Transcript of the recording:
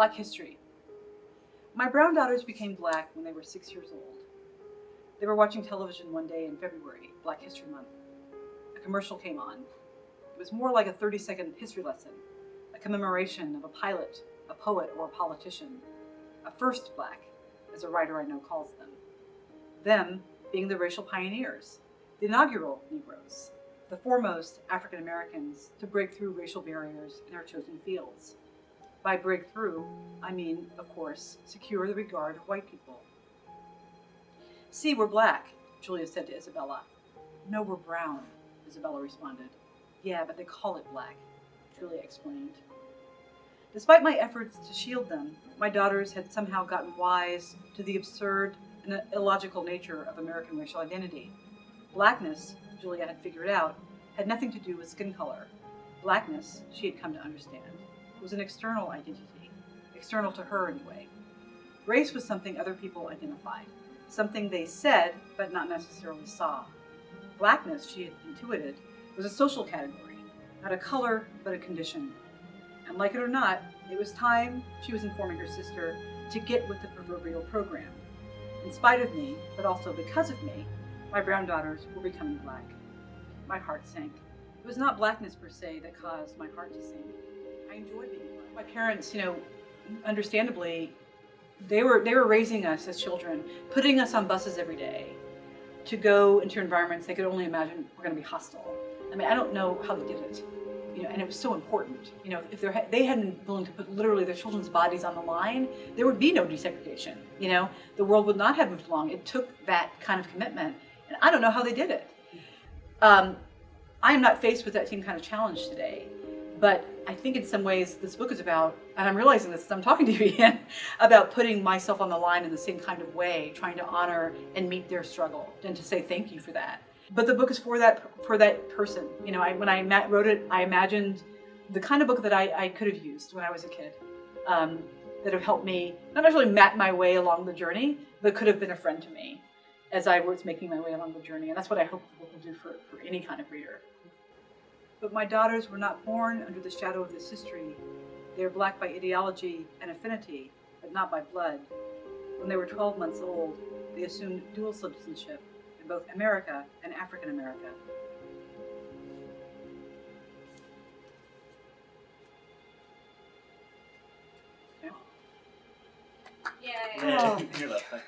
Black history. My brown daughters became black when they were six years old. They were watching television one day in February, Black History Month. A commercial came on. It was more like a 30 second history lesson, a commemoration of a pilot, a poet, or a politician, a first black, as a writer I know calls them. Them being the racial pioneers, the inaugural Negroes, the foremost African Americans to break through racial barriers in their chosen fields. By breakthrough, I mean, of course, secure the regard of white people. See, we're black, Julia said to Isabella. No, we're brown, Isabella responded. Yeah, but they call it black, Julia explained. Despite my efforts to shield them, my daughters had somehow gotten wise to the absurd and illogical nature of American racial identity. Blackness, Julia had figured out, had nothing to do with skin color. Blackness, she had come to understand, was an external identity, external to her anyway. Race was something other people identified, something they said but not necessarily saw. Blackness, she had intuited, was a social category, not a color but a condition. And like it or not, it was time, she was informing her sister, to get with the proverbial program. In spite of me, but also because of me, my brown daughters were becoming black. My heart sank. It was not blackness per se that caused my heart to sink. I enjoyed being. My parents, you know, understandably, they were they were raising us as children, putting us on buses every day to go into environments they could only imagine were going to be hostile. I mean, I don't know how they did it, you know, and it was so important. You know, if they hadn't been willing to put literally their children's bodies on the line, there would be no desegregation. You know, the world would not have moved along. It took that kind of commitment and I don't know how they did it. Um, I am not faced with that same kind of challenge today. But I think in some ways this book is about, and I'm realizing this as I'm talking to you Ian, about putting myself on the line in the same kind of way, trying to honor and meet their struggle and to say thank you for that. But the book is for that for that person. You know, I, when I wrote it, I imagined the kind of book that I, I could have used when I was a kid, um, that have helped me not necessarily map my way along the journey, but could have been a friend to me as I was making my way along the journey. And that's what I hope the book will do for, for any kind of reader. But my daughters were not born under the shadow of this history. They are black by ideology and affinity, but not by blood. When they were 12 months old, they assumed dual citizenship in both America and African America. Yeah. Yay. Yeah, oh.